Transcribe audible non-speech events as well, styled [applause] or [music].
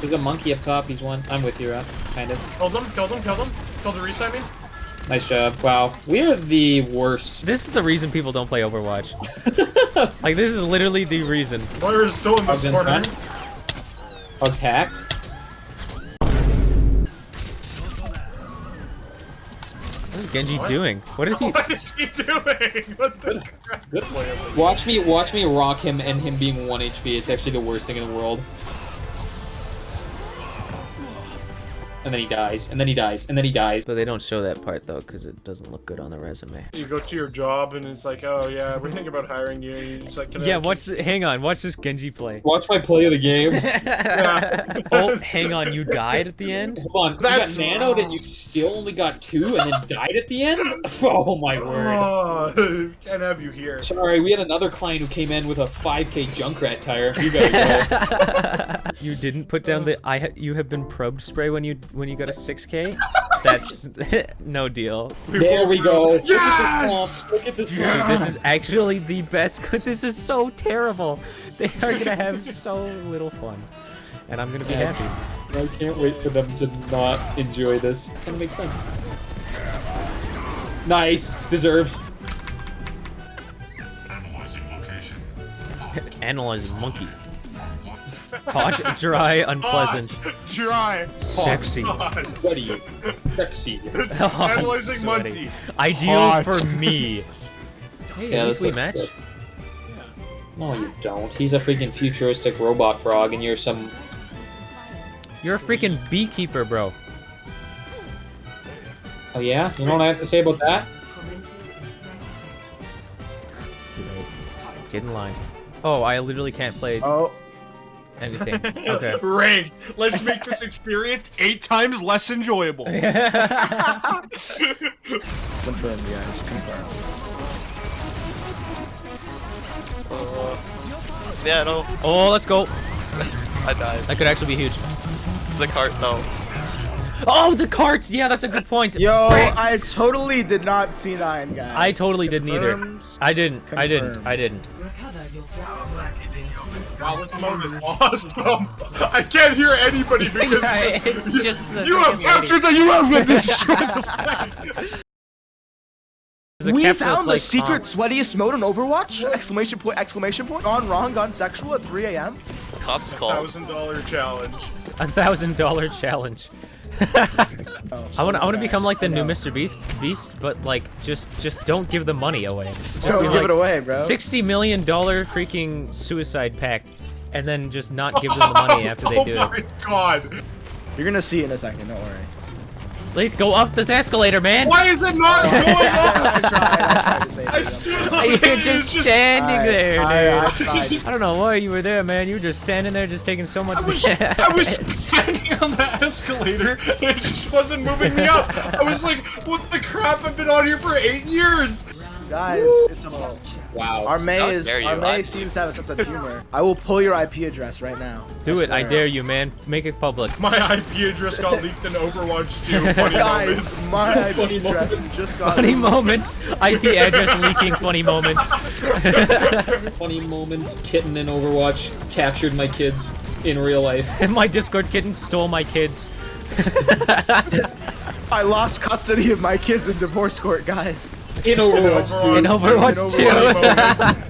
There's a monkey up top. He's one. I'm with you, Rob. Kind of. Killed him, killed him, killed him. Killed the reset me. Nice job. Wow. We are the worst. This is the reason people don't play Overwatch. [laughs] like, this is literally the reason. Moira is still in Hogs this in corner. front. Hogs hacked. What is Genji doing? What is he? What is he doing? [laughs] What the crap? Good. Watch me, watch me rock him and him being one HP. It's actually the worst thing in the world. And then he dies. And then he dies. And then he dies. But they don't show that part though, because it doesn't look good on the resume. You go to your job and it's like, oh yeah, we're thinking about hiring you. You're just like, can I- Yeah, watch. The, hang on, watch this Genji play. Watch my play of the game. [laughs] oh, hang on, you died at the [laughs] end. Hold on. That's you got nanoed and you still only got two and then died at the end? [laughs] Oh my word. Oh, can't have you here. Sorry, we had another client who came in with a 5k Junkrat tire. You gotta go. you didn't put down the I. Ha you have been probed spray when you when you go to 6k. That's [laughs] no deal. there we go. Look Yes! this. Look at this Dude, this is actually the best. [laughs] This is so terrible. They are gonna have so little fun, and I'm gonna be Yeah. happy. I can't wait for them to not enjoy this. Kind of makes sense. Nice. Deserved. Analyzing [laughs] location. Analyzing monkey. Hot, dry, unpleasant, Hot, dry, sexy. hot. What are you? Sexy. [laughs] I'm Analyzing sweaty. Muncie. Ideal Hot. for me. Hey, Yeah, this least we looks match. good. No, you don't. He's a freaking futuristic robot frog, and you're some. You're a freaking beekeeper, bro. Oh yeah? You know what I have to say about that? Get in line. Oh, I literally can't play Oh, anything. [laughs] Okay. Ring. Let's make this experience eight times less enjoyable. [laughs] confirmed, guys. Confirmed. Yeah, no, oh, let's go. [laughs] I died. That could actually be huge. The cart, no. Oh, the carts! Yeah, that's a good point. Yo, I totally did not see nine, guys. I totally didn't either. I didn't. I didn't. I didn't. Wow, this mode is awesome. Um, I can't hear anybody [laughs] because Yeah, it's just the you have captured the you have [laughs] destroyed the flag. We capture found the secret comp. sweatiest mode in Overwatch! Exclamation point! Exclamation point! Gone wrong, gone sexual at 3 a.m. Cops call. Thousand dollar challenge. [laughs] A thousand dollar challenge. [laughs] I want. I want to become like the new Mr. Beast, Beast, but like just, just don't give the money away. [laughs] Just Don't be give like, it away, bro. Sixty million dollar freaking suicide pact, and then just not give them the money after they oh do my it. god. You're gonna see it in a second, don't worry. Let's go up the escalator, man. Why is it not going I on? tried, I tried I it. Up [laughs] You're and just standing I- there, I- I dude. tried. [laughs] I don't know why you were there, man. You were just standing there, just taking so much. I was, I was standing on the escalator and it just wasn't moving me up. I was like, what the crap? I've been on here for eight years. Guys, it's a mode. Wow. Our Mei How is dare our Mei seems to have a sense of humor. I will pull your IP address right now. Do it, I dare you, man. Make it public. My IP address got leaked in Overwatch 2. [laughs] Funny Guys, moment. my IP Funny address moments. just got Funny moments. IP address leaking. Funny moments. [laughs] [laughs] Funny moment. Kitten in Overwatch captured my kids in real life. And my Discord kitten stole my kids. I lost custody of my kids in divorce court, guys. In Overwatch 2. In Overwatch In Overwatch. 2. [laughs]